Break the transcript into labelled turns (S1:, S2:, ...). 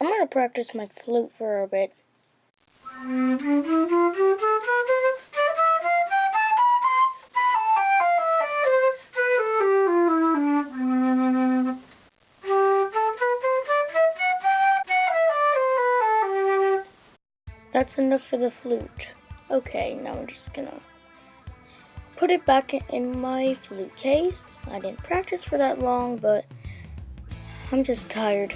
S1: I'm gonna practice my flute for a bit. That's enough for the flute. Okay, now I'm just gonna put it back in my flute case. I didn't practice for that long, but I'm just tired.